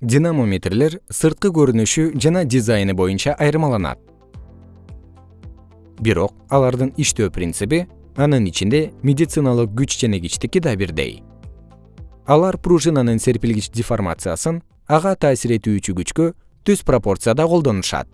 динамометрлер сырткы көрүнүшү жана дизайны боюнча айырмаланат. Бирок алардын иштөө принциби анын ичинде медициналык күч ченегичтики да бирдей. Алар пружинанын серпилгич деформациясын ага таасир этүүчү күчкө түз пропорцияда колдонушат.